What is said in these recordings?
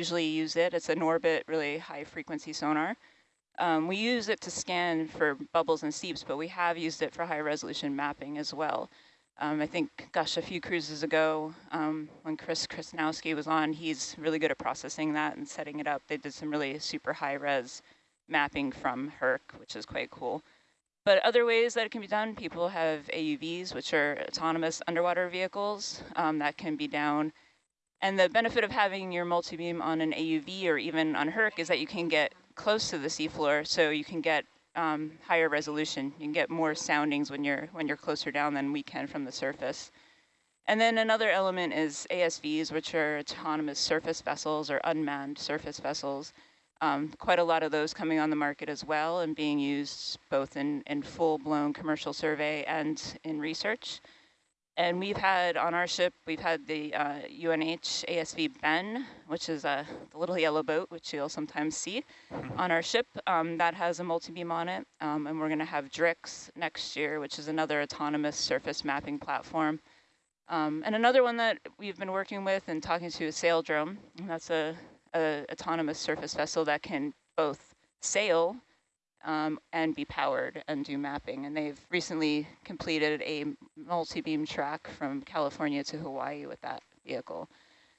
usually use it. It's a Norbit, really high frequency sonar. Um, we use it to scan for bubbles and seeps, but we have used it for high resolution mapping as well. Um, I think, gosh, a few cruises ago, um, when Chris Krasnowski was on, he's really good at processing that and setting it up. They did some really super high res mapping from HERC, which is quite cool. But other ways that it can be done, people have AUVs, which are autonomous underwater vehicles um, that can be down. And the benefit of having your multi-beam on an AUV or even on HERC is that you can get close to the seafloor, so you can get um, higher resolution. You can get more soundings when you're when you're closer down than we can from the surface. And then another element is ASVs, which are autonomous surface vessels or unmanned surface vessels. Um, quite a lot of those coming on the market as well and being used both in, in full-blown commercial survey and in research. And we've had on our ship, we've had the uh, UNH ASV Ben, which is a little yellow boat, which you'll sometimes see mm-hmm. on our ship. Um, that has a multi-beam on it. Um, and we're going to have DRIX next year, which is another autonomous surface mapping platform. Um, and another one that we've been working with and talking to is Saildrone. That's a, a autonomous surface vessel that can both sail um, and be powered and do mapping. And they've recently completed a multi-beam track from California to Hawaii with that vehicle.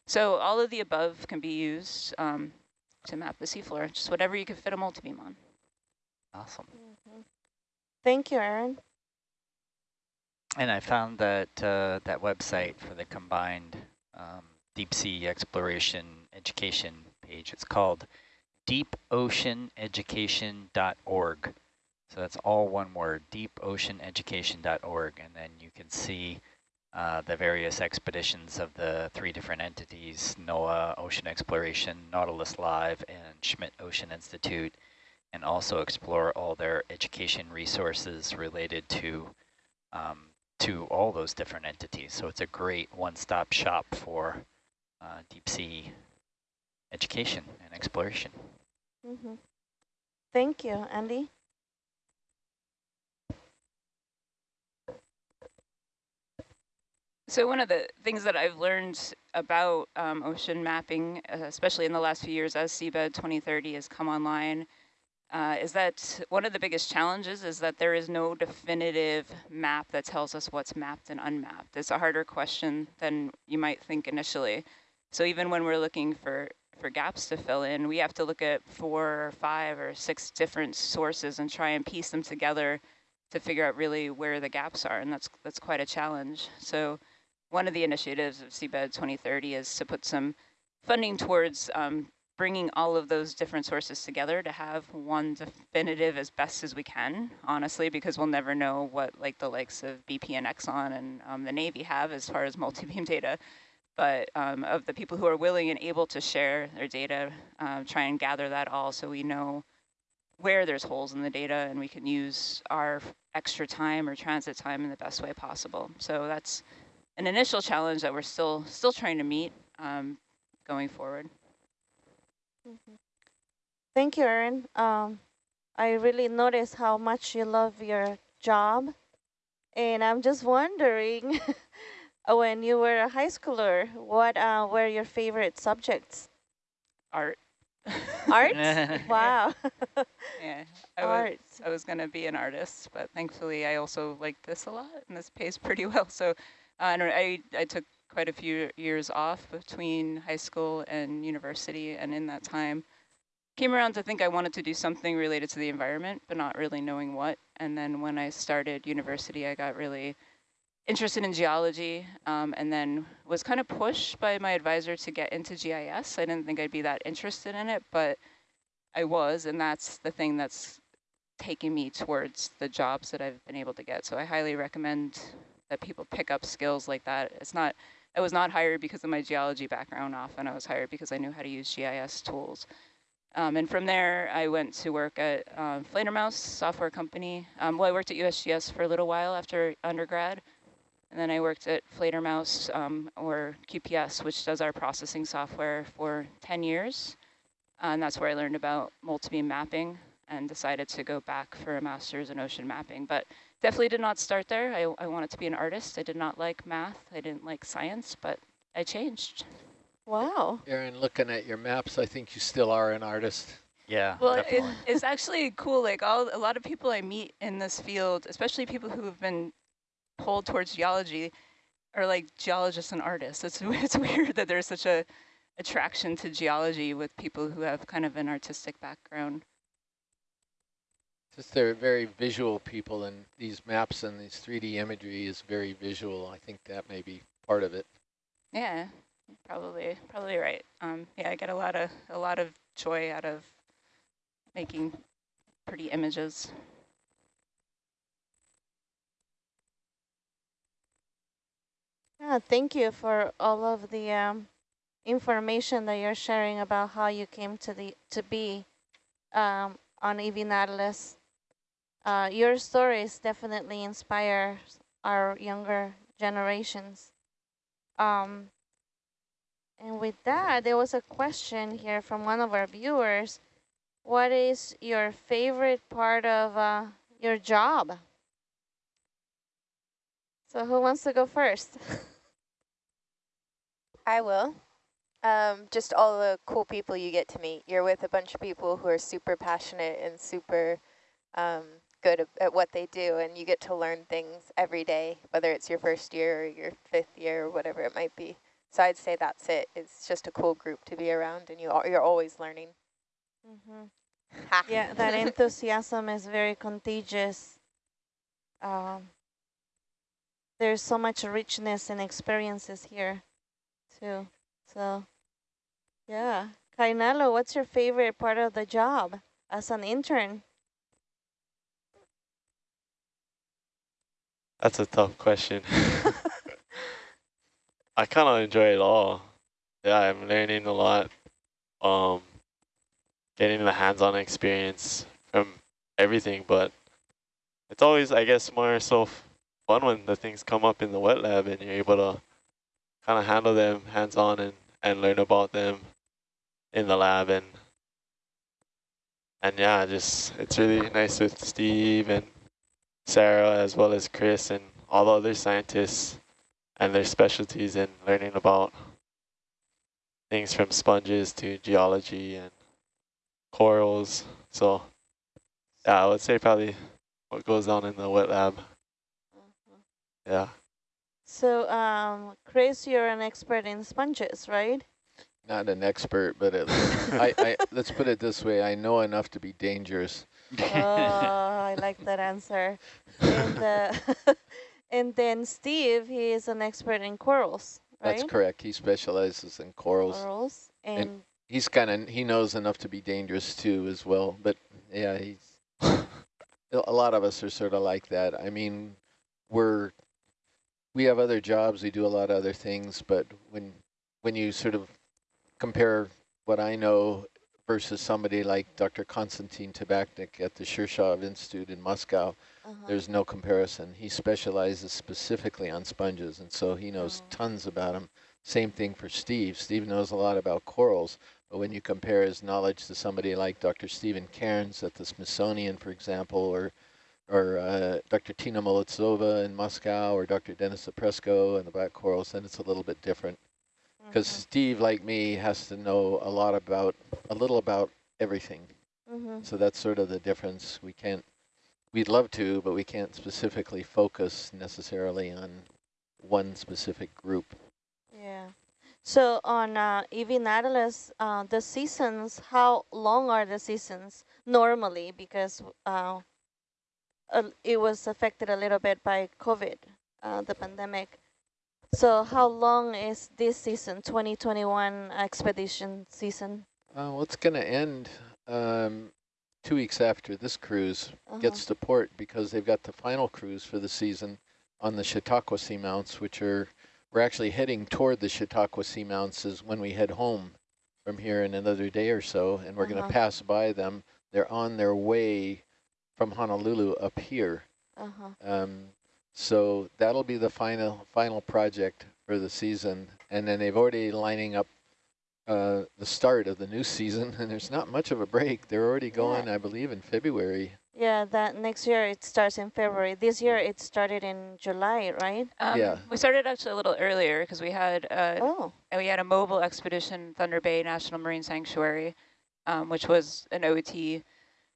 So all of the above can be used um, to map the seafloor, just whatever you can fit a multi-beam on. Awesome. Mm -hmm. Thank you, Aaron. And I found that uh, that website for the combined um, deep sea exploration education page. It's called deepoceaneducation.org. So that's all one word, deepoceaneducation.org. And then you can see uh, the various expeditions of the three different entities, NOAA Ocean Exploration, Nautilus Live, and Schmidt Ocean Institute, and also explore all their education resources related to um, to all those different entities. So it's a great one-stop shop for uh, deep sea education and exploration. Mm -hmm. Thank you, Andy. So one of the things that I've learned about um, ocean mapping, uh, especially in the last few years as Seabed 2030 has come online, uh, is that one of the biggest challenges is that there is no definitive map that tells us what's mapped and unmapped. It's a harder question than you might think initially. So even when we're looking for for gaps to fill in, we have to look at four or five or six different sources and try and piece them together to figure out really where the gaps are, and that's that's quite a challenge. So one of the initiatives of Seabed 2030 is to put some funding towards um, bringing all of those different sources together to have one definitive as best as we can, honestly, because we'll never know what like the likes of BP and Exxon and um, the Navy have as far as multi-beam data but um, of the people who are willing and able to share their data, uh, try and gather that all so we know where there's holes in the data and we can use our extra time or transit time in the best way possible. So that's an initial challenge that we're still still trying to meet um, going forward. Mm -hmm. Thank you, Erin. Um, I really notice how much you love your job. And I'm just wondering Oh, when you were a high schooler, what uh, were your favorite subjects? Art. Art? wow. yeah, I Art. was, I was going to be an artist, but thankfully I also like this a lot, and this pays pretty well. So uh, I, I took quite a few years off between high school and university, and in that time, came around to think I wanted to do something related to the environment, but not really knowing what. And then when I started university, I got really interested in geology um, and then was kind of pushed by my advisor to get into GIS. I didn't think I'd be that interested in it, but I was, and that's the thing that's taking me towards the jobs that I've been able to get. So I highly recommend that people pick up skills like that. It's not, I was not hired because of my geology background often. I was hired because I knew how to use GIS tools. Um, and from there, I went to work at um, Fledermaus software company. Um, well, I worked at USGS for a little while after undergrad. And then I worked at Fledermaus um, or QPS, which does our processing software for 10 years. and that's where I learned about multi-beam mapping and decided to go back for a master's in ocean mapping. But definitely did not start there. I, I wanted to be an artist. I did not like math. I didn't like science, but I changed. Wow. Aaron, looking at your maps, I think you still are an artist. Yeah, Well, it, it's actually cool. Like all a lot of people I meet in this field, especially people who have been pulled towards geology, are like geologists and artists. It's it's weird that there's such a attraction to geology with people who have kind of an artistic background. Just they're very visual people, and these maps and these 3D imagery is very visual. I think that may be part of it. Yeah, probably probably right. Um, yeah, I get a lot of a lot of joy out of making pretty images. Yeah, thank you for all of the um, information that you're sharing about how you came to the to be um, on EV. Uh, your stories definitely inspire our younger generations. Um, and with that, there was a question here from one of our viewers. What is your favorite part of uh, your job? So who wants to go first? I will. Um, just all the cool people you get to meet. You're with a bunch of people who are super passionate and super um, good at, at what they do, and you get to learn things every day, whether it's your first year or your fifth year or whatever it might be. So I'd say that's it. It's just a cool group to be around, and you al- you're always learning. Mm -hmm. Yeah, that enthusiasm is very contagious. Um, there's so much richness and experiences here, too. So, yeah. Kainalo, what's your favorite part of the job as an intern? That's a tough question. I kind of enjoy it all. Yeah, I'm learning a lot. Um, getting the hands-on experience from everything, but it's always, I guess, more so fun when the things come up in the wet lab and you're able to kind of handle them hands-on and, and learn about them in the lab and and yeah, just it's really nice with Steve and Sarah as well as Chris and all the other scientists and their specialties in learning about things from sponges to geology and corals. So yeah, I would say probably what goes on in the wet lab. Mm-hmm. Yeah. So, um, Chris, you're an expert in sponges, right? Not an expert, but at I, I, let's put it this way. I know enough to be dangerous. oh, I like that answer. And, uh, and then Steve, he is an expert in corals, right? That's correct. He specializes in corals. Corals. And, And he's kind of, he knows enough to be dangerous too as well. But yeah, he's, a lot of us are sort of like that. I mean, we're, we have other jobs, we do a lot of other things, but when, when you sort of compare what I know versus somebody like Dr. Konstantin Tabachnick at the Shirshov Institute in Moscow, uh -huh. there's no comparison. He specializes specifically on sponges, and so he knows Oh. tons about them. Same thing for Steve. Steve knows a lot about corals, but when you compare his knowledge to somebody like Dr. Stephen Cairns at the Smithsonian, for example, or or uh, Dr. Tina Molodtsova in Moscow, or Dr. Dennis Opresko and the black corals, then it's a little bit different. Because Mhm. Steve, like me, has to know a lot about, a little about everything. Mhm. So that's sort of the difference. We can't, we'd love to, but we can't specifically focus necessarily on one specific group. Yeah. So on uh, EV Nautilus, uh, the seasons, how long are the seasons normally? Because uh, uh, it was affected a little bit by COVID, uh, the pandemic. So how long is this season, 2021 expedition season? Uh, well, it's going to end um, two weeks after this cruise Uh -huh. gets to port because they've got the final cruise for the season on the Chautauqua Seamounts, which are, we're actually heading toward the Chautauqua Seamounts is when we head home from here in another day or so, and we're going Uh-huh. to pass by them. They're on their way from Honolulu up here. Uh-huh. Um, so that'll be the final final project for the season, and then they've already lining up uh, the start of the new season, and there's not much of a break. They're already Yeah. going, I believe, in February. Yeah, that next year it starts in February. This year it started in July, right? Um, Yeah. We started actually a little earlier because we had uh, Oh, we had a mobile expedition, Thunder Bay National Marine Sanctuary, um, which was an OET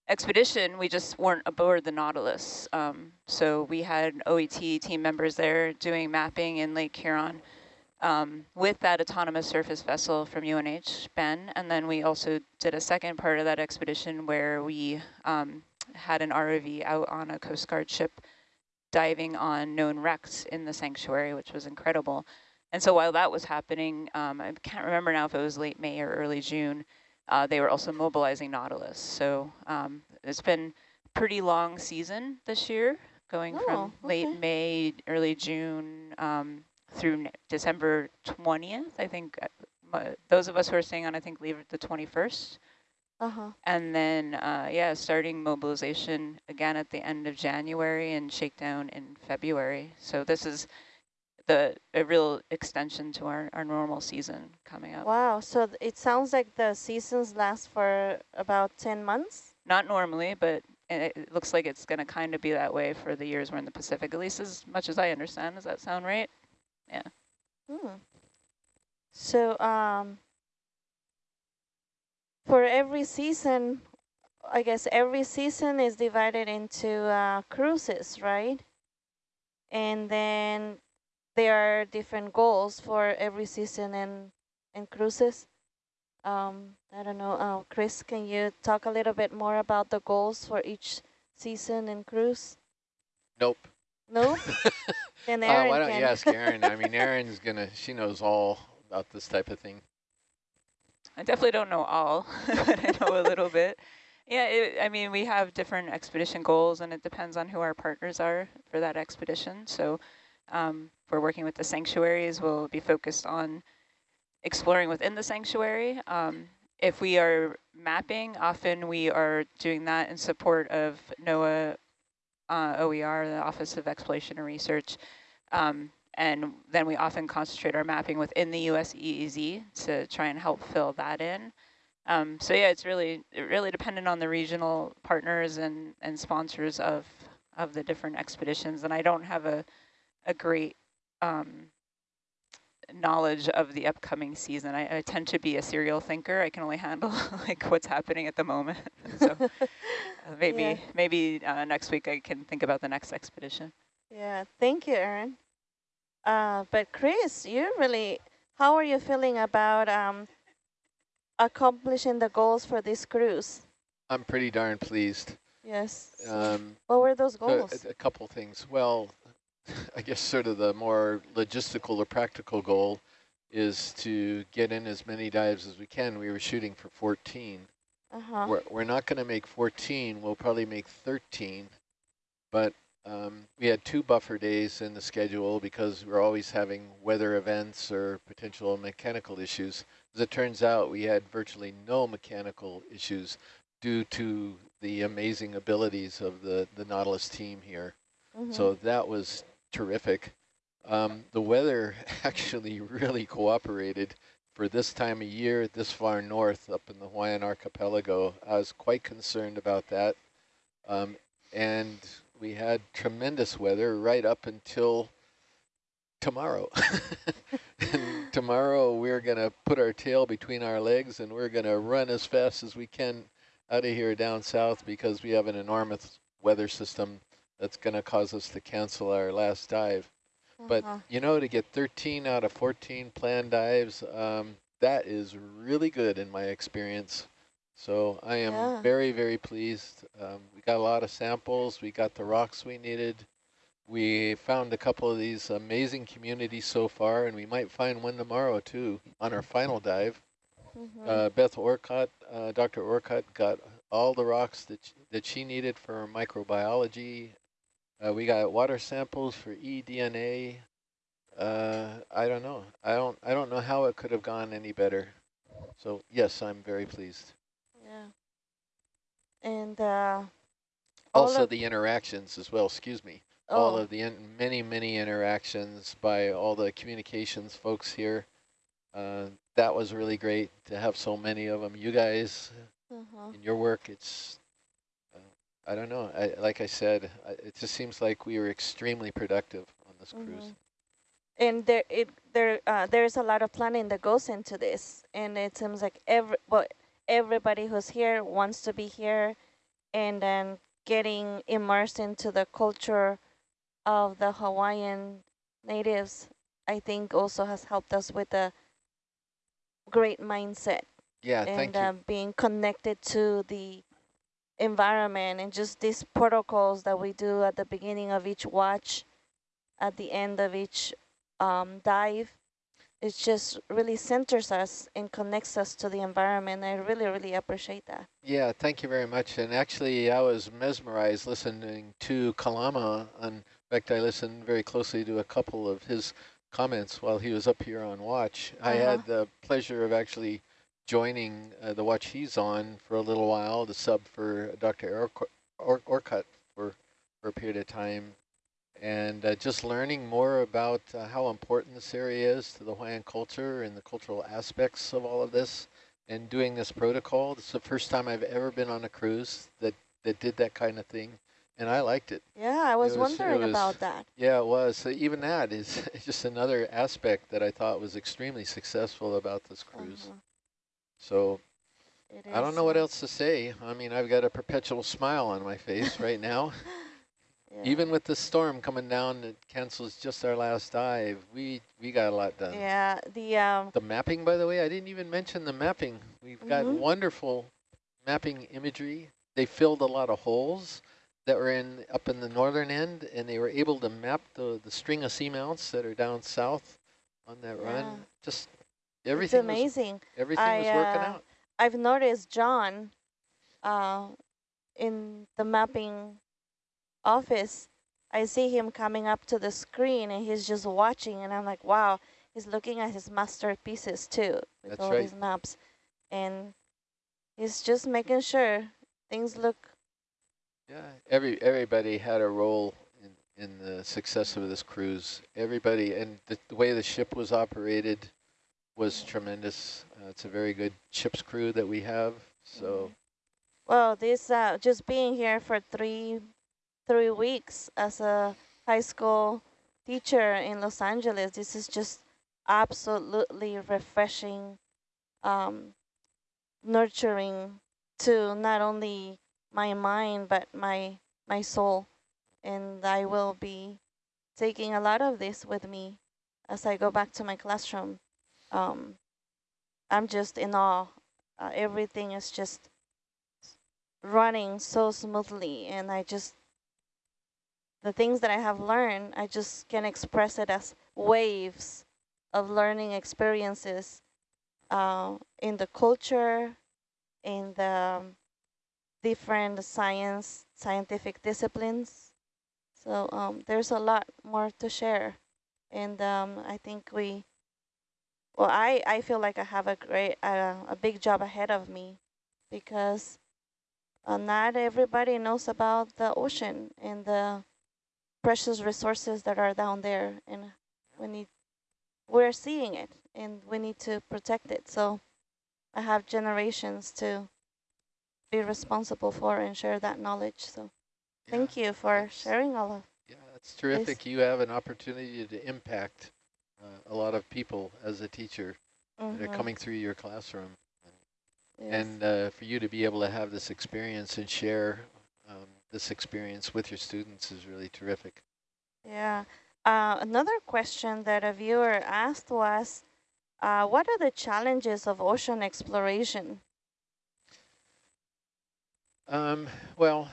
expedition. We just weren't aboard the Nautilus. Um, so we had OET team members there doing mapping in Lake Huron um, with that autonomous surface vessel from UNH, Ben. And then we also did a second part of that expedition where we um, had an ROV out on a Coast Guard ship diving on known wrecks in the sanctuary, which was incredible. And so while that was happening, um, I can't remember now if it was late May or early June, uh, they were also mobilizing Nautilus. So um, it's been pretty long season this year, going Oh, from late. May, early June um, through n- December 20th. I think uh, those of us who are staying on, I think, leave the 21st. uh-huh. And then, uh, yeah, starting mobilization again at the end of January and shakedown in February. So this is the a real extension to our, our normal season coming up. Wow, so it sounds like the seasons last for about 10 months? Not normally, but it, looks like it's going to kind of be that way for the years we're in the Pacific, at least as much as I understand. Does that sound right? Yeah. Hmm. So, um, for every season, I guess every season is divided into uh, cruises, right? And then there are different goals for every season and, and cruises. Um, I don't know, uh, Chris, can you talk a little bit more about the goals for each season and cruise? Nope. Nope. then Uh, Aaron why don't can. you ask Erin? I mean, Erin's gonna, she knows all about this type of thing. I definitely don't know all, but I know a little bit. Yeah, it, I mean, we have different expedition goals, and it depends on who our partners are for that expedition. So um, we're working with the sanctuaries, we'll be focused on exploring within the sanctuary. Um, if we are mapping, often we are doing that in support of NOAA uh, OER, the Office of Exploration and Research. Um, and then we often concentrate our mapping within the US EEZ to try and help fill that in. Um, so yeah, it's really really dependent on the regional partners and, and sponsors of of the different expeditions. And I don't have a a great um, knowledge of the upcoming season. I, I tend to be a serial thinker. I can only handle like what's happening at the moment. so uh, maybe Yeah. maybe uh, next week I can think about the next expedition. Yeah, thank you, Erin. Uh, but Chris, you really, how are you feeling about um, accomplishing the goals for this cruise? I'm pretty darn pleased. Yes. Um, what were those goals? a, a couple things. Well, I guess sort of the more logistical or practical goal is to get in as many dives as we can. We were shooting for 14. Uh-huh. We're, we're not going to make 14. We'll probably make 13. But um, we had two buffer days in the schedule because we're always having weather events or potential mechanical issues. As it turns out, we had virtually no mechanical issues due to the amazing abilities of the, the Nautilus team here. Mhm. So that was terrific. Um, the weather actually really cooperated for this time of year, this far north up in the Hawaiian archipelago. I was quite concerned about that. Um, and we had tremendous weather right up until tomorrow. and tomorrow we're going to put our tail between our legs and we're going to run as fast as we can out of here down south because we have an enormous weather system that's going to cause us to cancel our last dive. But, Uh-huh. you know, to get 13 out of 14 planned dives, um, that is really good in my experience. So I am Yeah. very, very pleased. Um, we got a lot of samples. We got the rocks we needed. We found a couple of these amazing communities so far, and we might find one tomorrow, too, on our final dive. Mhm. Uh, Beth Orcutt, uh, Dr. Orcutt got all the rocks that, that she needed for microbiology. Uh, we got water samples for eDNA. Uh, I don't know. I don't. I don't know how it could have gone any better. So yes, I'm very pleased. yeah. And uh, Also, the interactions as well. Excuse me. All oh, of the in many, many interactions by all the communications folks here. Uh, that was really great to have so many of them. You guys uh-huh. in your work, it's uh, I don't know. I, like I said, I, it just seems like we were extremely productive on this Mm -hmm. cruise. And there, it there, uh, there's a lot of planning that goes into this, and it seems like every, well, everybody who's here wants to be here, and then getting immersed into the culture of the Hawaiian natives, I think also has helped us with a great mindset. Yeah, and thank you. uh, being connected to the environment and just these protocols that we do at the beginning of each watch, at the end of each um, dive, it just really centers us and connects us to the environment. I really, really appreciate that. Yeah, thank you very much. And actually, I was mesmerized listening to Kalama. In fact, I listened very closely to a couple of his comments while he was up here on watch. Uh -huh. I had the pleasure of actually joining uh, the watch he's on for a little while, the sub for Dr. Orcutt Or Or for, for a period of time and uh, just learning more about uh, how important this area is to the Hawaiian culture and the cultural aspects of all of this and doing this protocol. Is the first time I've ever been on a cruise that, that did that kind of thing, and I liked it. Yeah, I was, was wondering was, about that. Yeah, it was. So even that is just another aspect that I thought was extremely successful about this cruise. Uh -huh. So I don't know what else to say. I mean, I've got a perpetual smile on my face right now. Yeah. Even with the storm coming down that cancels just our last dive, we we got a lot done. Yeah, the um, the mapping, by the way, I didn't even mention the mapping. We've mm -hmm. got mm-hmm. wonderful mapping imagery. They filled a lot of holes that were in up in the northern end, and they were able to map the the string of seamounts that are down south on that yeah. run. Just everything. It's amazing. Was, everything I, was working uh, out. I've noticed John uh, in the mapping office, I see him coming up to the screen and he's just watching and I'm like, wow, he's looking at his masterpieces too with That's all right. these maps. And he's just making sure things look. Yeah, every everybody had a role in, in the success of this cruise. Everybody, and the, the way the ship was operated was tremendous. Uh, it's a very good ship's crew that we have. So. Well, this uh, just being here for three three weeks as a high school teacher in Los Angeles. This is just absolutely refreshing, um, nurturing to not only my mind, but my, my soul. And I will be taking a lot of this with me as I go back to my classroom. Um, I'm just in awe. Uh, everything is just running so smoothly and I just the things that I have learned, I just can express it as waves of learning experiences uh, in the culture, in the um, different science, scientific disciplines. So um, there's a lot more to share. And um, I think we, well, I, I feel like I have a great, uh, a big job ahead of me because uh, not everybody knows about the ocean and the precious resources that are down there and we need we're seeing it and we need to protect it. So I have generations to be responsible for and share that knowledge. So yeah, thank you for sharing all of yeah it's terrific. This. you have an opportunity to impact uh, a lot of people as a teacher mm -hmm. that are mm-hmm. coming through your classroom yes. and uh, for you to be able to have this experience and share um, this experience with your students is really terrific. Yeah. Uh, another question that a viewer asked was, uh, what are the challenges of ocean exploration? Um, well,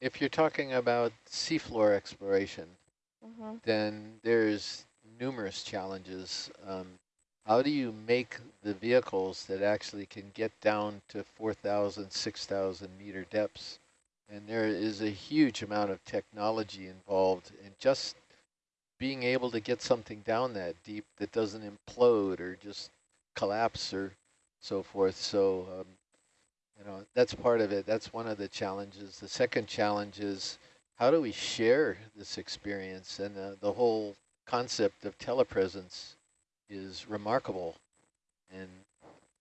if you're talking about seafloor exploration, mm -hmm. then there's numerous challenges. Um, how do you make the vehicles that actually can get down to 4,000, 6,000 meter depths and there is a huge amount of technology involved in just being able to get something down that deep that doesn't implode or just collapse or so forth. So, um, you know, that's part of it. That's one of the challenges. The second challenge is how do we share this experience? And uh, the whole concept of telepresence is remarkable. And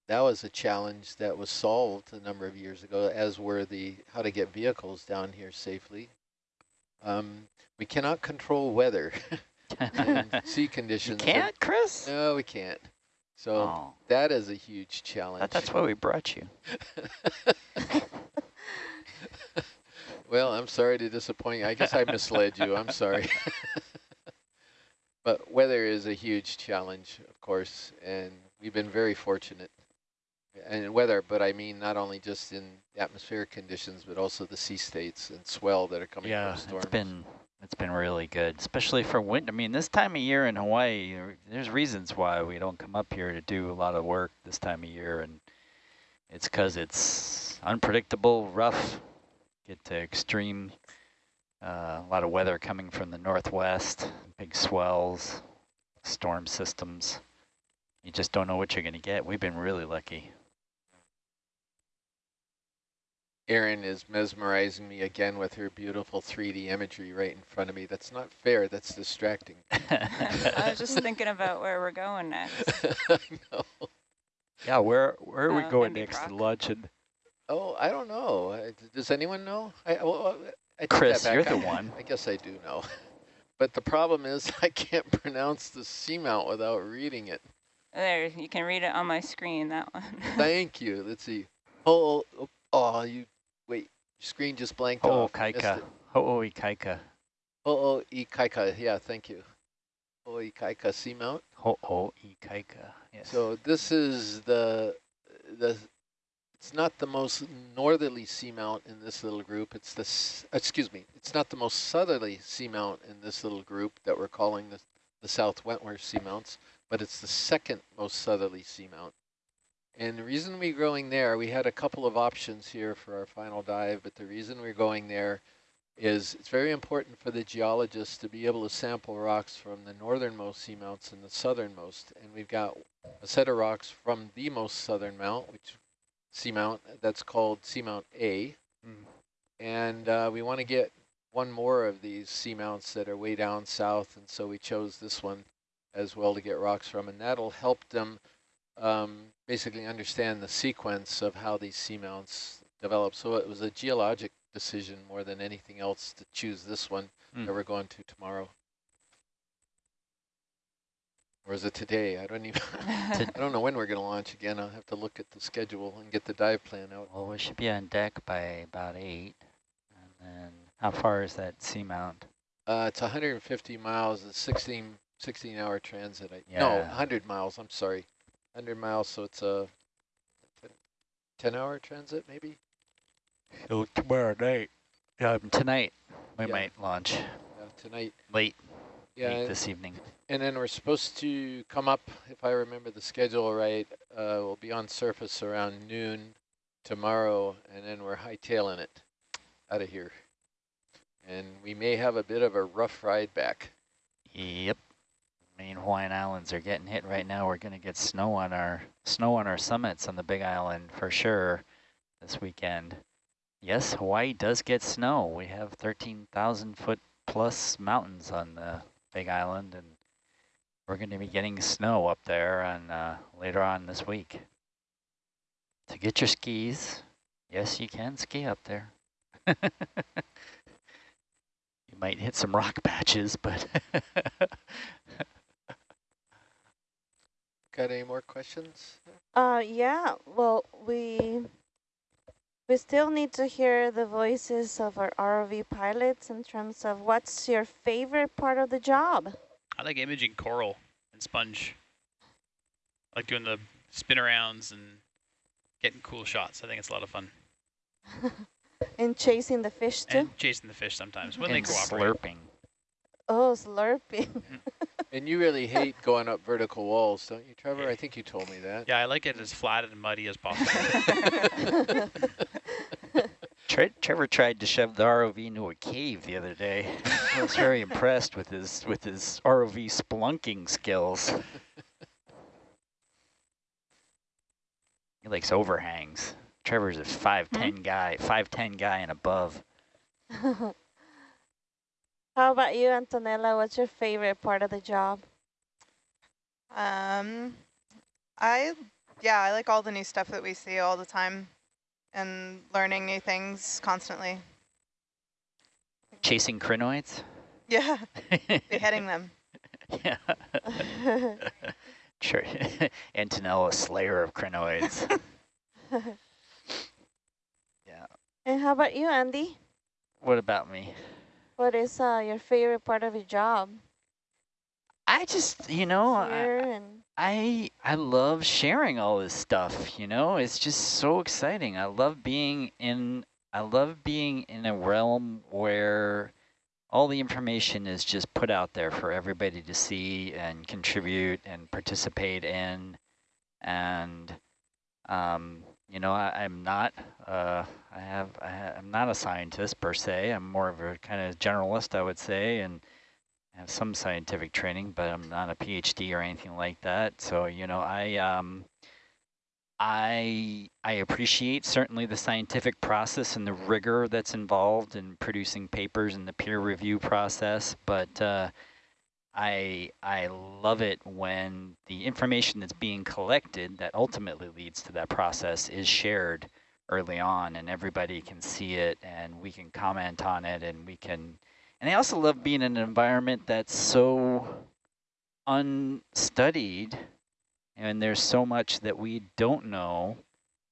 that was a challenge that was solved a number of years ago, as were the how to get vehicles down here safely. Um, we cannot control weather and sea you conditions. can't, Chris? No, we can't. So Oh, that is a huge challenge. that, that's why we brought you. well, I'm sorry to disappoint you. I guess I misled you. I'm sorry. but weather is a huge challenge, of course, and we've been very fortunate. And weather, but I mean not only just in atmospheric conditions, but also the sea states and swell that are coming Yeah, from storms. it's been it's been really good, especially for winter. I mean, this time of year in Hawaii, there's reasons why we don't come up here to do a lot of work this time of year, and it's because it's unpredictable, rough, get to extreme, uh, a lot of weather coming from the northwest, big swells, storm systems. You just don't know what you're going to get. We've been really lucky. Erin is mesmerizing me again with her beautiful 3D imagery right in front of me. That's not fair. That's distracting. I was just thinking about where we're going next. I know. yeah, where where are we Uh, going Andy next to Brock. lunch? And Oh, I don't know. Uh, Does anyone know? I, well, I take that Chris, you're the I- one. I guess I do know. But the problem is I can't pronounce the seamount without reading it. There, you can read it on my screen, that one. Thank you. Let's see. Oh, oh, oh, you, wait, your screen just blanked Oh, off. Missed Kaika. it. Ho'oi Kaika. Oh, oh, Ikaika. Yeah, thank you. Oh, Ikaika seamount. Ho'oi Kaika. Yes. So this is the, the, it's not the most northerly seamount in this little group. It's the, excuse me, it's not the most southerly seamount in this little group that we're calling the, the South Wentworth seamounts, but it's the second most southerly seamount. And the reason we're going there, we had a couple of options here for our final dive, but the reason we're going there is it's very important for the geologists to be able to sample rocks from the northernmost seamounts and the southernmost. And we've got a set of rocks from the most southern mount, which seamount, that's called Seamount A. Mm. And uh, we want to get one more of these seamounts that are way down south, and so we chose this one as well to get rocks from, and that'll help them um, basically understand the sequence of how these seamounts develop. So it was a geologic decision more than anything else to choose this one Mm. that we're going to tomorrow. Or is it today? I don't even, I don't know when we're going to launch again. I'll have to look at the schedule and get the dive plan out. Well, we should be on deck by about 8. And then how far is that seamount? Uh, it's 150 miles, a 16, 16 hour transit. I, No, 100 miles, I'm sorry. 100 miles, so it's a 10 hour transit maybe? So tomorrow night. Um, tonight we Yeah. might launch Yeah, tonight. late, Yeah, late this evening. And then we're supposed to come up, if I remember the schedule right, uh, we'll be on surface around noon tomorrow, and then we're hightailing it out of here. And we may have a bit of a rough ride back. Yep. Main Hawaiian Islands are getting hit right now. We're going to get snow on our snow on our summits on the Big Island for sure this weekend. Yes, Hawaii does get snow. We have 13,000 foot plus mountains on the Big Island, and we're going to be getting snow up there and uh, later on this week. So get your skis. Yes, you can ski up there. you might hit some rock patches, but Got any more questions? Uh, yeah, well, we we still need to hear the voices of our ROV pilots in terms of what's your favorite part of the job? I like imaging coral and sponge. I like doing the spin arounds and getting cool shots. I think it's a lot of fun. and chasing the fish too? And chasing the fish sometimes when they and cooperate. slurping. Oh, slurping. Mm. And you really hate going up vertical walls, don't you, Trevor? I think you told me that. Yeah, I like it as flat and muddy as possible. Tre Trevor tried to shove the ROV into a cave the other day. I was very impressed with his with his ROV splunking skills. He likes overhangs. Trevor's a five ten guy, five ten guy and above. How about you, Antonella? What's your favorite part of the job? Um, I yeah, I like all the new stuff that we see all the time and learning new things constantly. Chasing crinoids? Yeah, beheading them. yeah. sure. Antonella, slayer of crinoids. yeah. And how about you, Andy? What about me? What is uh, your favorite part of your job? I just, you know, I, and I I love sharing all this stuff, you know? It's just so exciting. I love being in I love being in a realm where all the information is just put out there for everybody to see and contribute and participate in. And um, you know, I, I'm not uh, I have I ha I'm not a scientist per se. I'm more of a kind of generalist, I would say, and have some scientific training, but I'm not a PhD or anything like that. So, you know, I um, I I appreciate certainly the scientific process and the rigor that's involved in producing papers and the peer review process, but uh, I I love it when the information that's being collected that ultimately leads to that process is shared early on and everybody can see it and we can comment on it and we can and I also love being in an environment that's so unstudied and there's so much that we don't know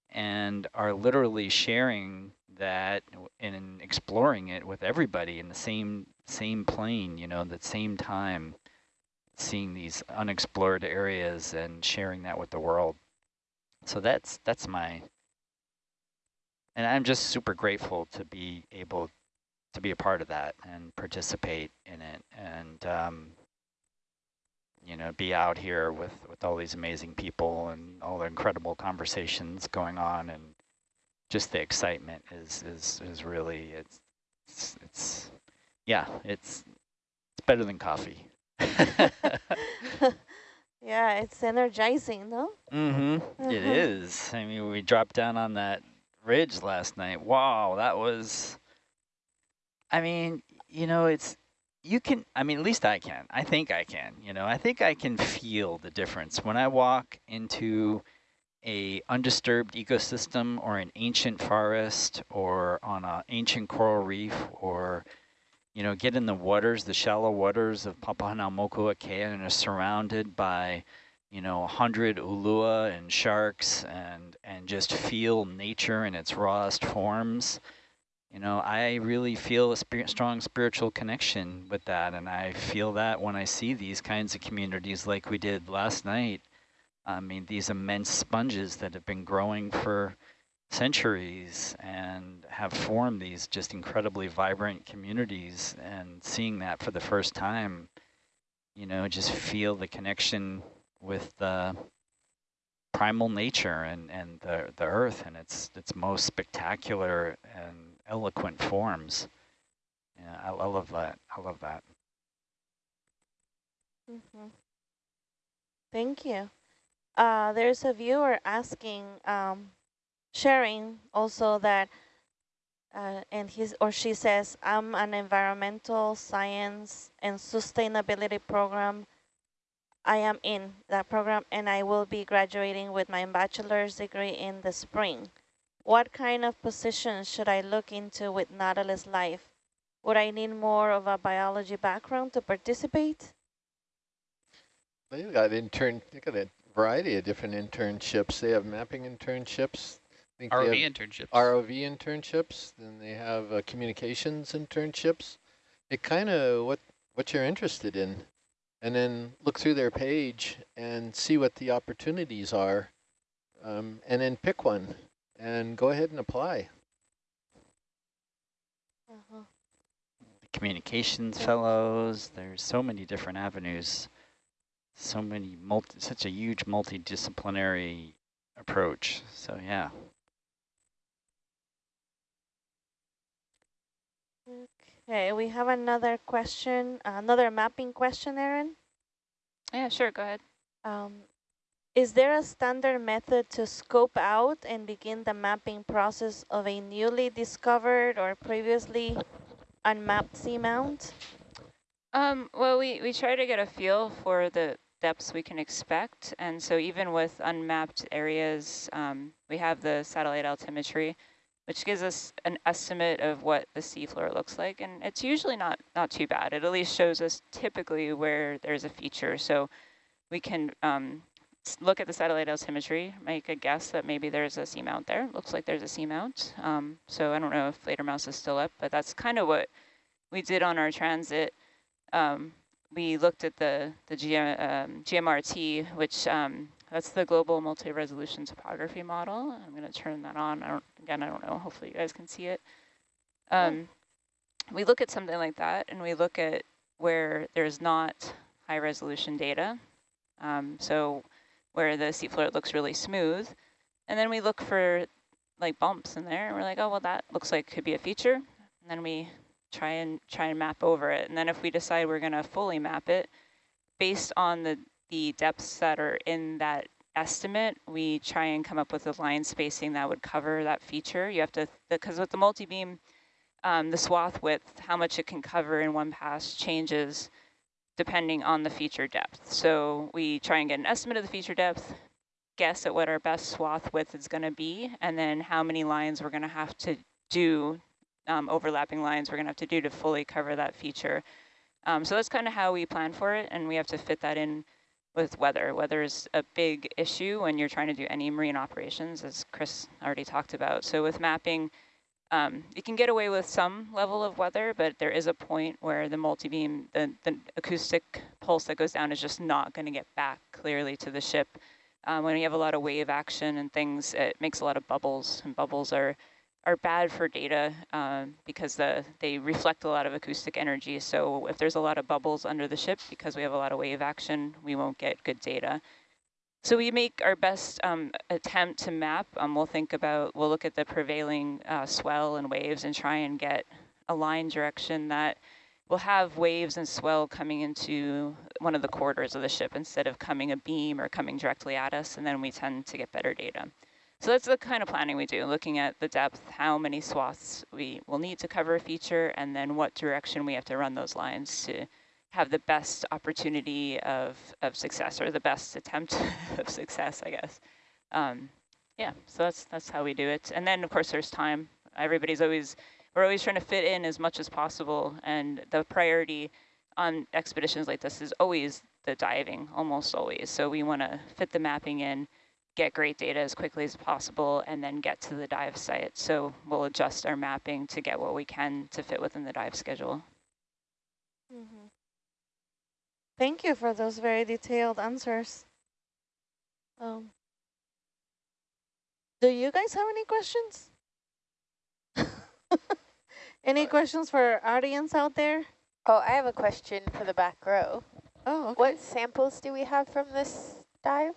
and are literally sharing that and exploring it with everybody in the same same plane, you know, the same time, seeing these unexplored areas and sharing that with the world. So that's that's my, and I'm just super grateful to be able to be a part of that and participate in it and um, you know be out here with with all these amazing people and all the incredible conversations going on and just the excitement is is is really it's it's, it's yeah it's it's better than coffee yeah, it's energizing, no? mm-hmm it Uh-huh. is i mean we dropped down on that ridge last night wow that was I mean, you know, it's, you can, I mean, at least I can. I think I can, you know, I think I can feel the difference when I walk into a undisturbed ecosystem or an ancient forest or on an ancient coral reef or, you know, get in the waters, the shallow waters of Papahanaumokuakea and are surrounded by, you know, a hundred ulua and sharks and, and just feel nature in its rawest forms. You know, I really feel a strong spiritual connection with that, and I feel that when I see these kinds of communities like we did last night. I mean, these immense sponges that have been growing for centuries and have formed these just incredibly vibrant communities, and seeing that for the first time, you know, just feel the connection with the primal nature and, and the, the earth and its, its most spectacular and eloquent forms. Yeah, I, I love that. I love that. Mm -hmm. Thank you. Uh, there's a viewer asking, um, sharing also that, uh, and his or she says, I'm an environmental science and sustainability program. I am in that program and I will be graduating with my bachelor's degree in the spring. What kind of positions should I look into with Nautilus Live? Would I need more of a biology background to participate? They've got intern, they got a variety of different internships. They have mapping internships. I think ROV internships. ROV internships. Then they have uh, communications internships. It kind of what what you're interested in, and then look through their page and see what the opportunities are, um, and then pick one and go ahead and apply. Uh -huh. Communications fellows, there's so many different avenues, so many, multi, such a huge multidisciplinary approach. So yeah. Okay, we have another question, another mapping question, Erin. Yeah, sure, go ahead. Um, is there a standard method to scope out and begin the mapping process of a newly discovered or previously unmapped seamount? Um, well, we, we try to get a feel for the, depths we can expect. And so even with unmapped areas, um, we have the satellite altimetry, which gives us an estimate of what the seafloor looks like. And it's usually not, not too bad. It at least shows us typically where there's a feature. So we can um, look at the satellite altimetry, make a guess that maybe there's a seamount there. Looks like there's a seamount. Um, so I don't know if Fledermaus is still up, but that's kind of what we did on our transit. Um, we looked at the, the GM, um, GMRT, which um, that's the global multi-resolution topography model. I'm going to turn that on. I don't, again, I don't know. Hopefully you guys can see it. Um, we look at something like that, and we look at where there's not high resolution data. Um, so where the seafloor looks really smooth. And then we look for like bumps in there and we're like, oh, well, that looks like could be a feature. And then we try and try and map over it. And then if we decide we're going to fully map it, based on the, the depths that are in that estimate, we try and come up with a line spacing that would cover that feature. You have to, because with the multi-beam, um, the swath width, how much it can cover in one pass changes depending on the feature depth. So we try and get an estimate of the feature depth, guess at what our best swath width is going to be, and then how many lines we're going to have to do, um, overlapping lines we're going to have to do to fully cover that feature. Um, so that's kind of how we plan for it, and we have to fit that in with weather. Weather is a big issue when you're trying to do any marine operations, as Chris already talked about. So with mapping, um, you can get away with some level of weather, but there is a point where the multi-beam, the, the acoustic pulse that goes down is just not going to get back clearly to the ship. Um, when you have a lot of wave action and things, it makes a lot of bubbles, and bubbles are are bad for data um, because the, they reflect a lot of acoustic energy. So if there's a lot of bubbles under the ship, because we have a lot of wave action, we won't get good data. So we make our best um, attempt to map. Um, we'll think about, we'll look at the prevailing uh, swell and waves and try and get a line direction that will have waves and swell coming into one of the quarters of the ship instead of coming a beam or coming directly at us, and then we tend to get better data. So that's the kind of planning we do, looking at the depth, how many swaths we will need to cover a feature, and then what direction we have to run those lines to have the best opportunity of, of success or the best attempt of success, I guess. Um, yeah, so that's that's how we do it. And then, of course, there's time. Everybody's always, we're always trying to fit in as much as possible. And the priority on expeditions like this is always the diving, almost always. So we want to fit the mapping in, get great data as quickly as possible, and then get to the dive site. So we'll adjust our mapping to get what we can to fit within the dive schedule. Mm -hmm. Thank you for those very detailed answers. Um, do you guys have any questions? any questions for our audience out there? Oh, I have a question for the back row. Oh, okay. What samples do we have from this dive?